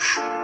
you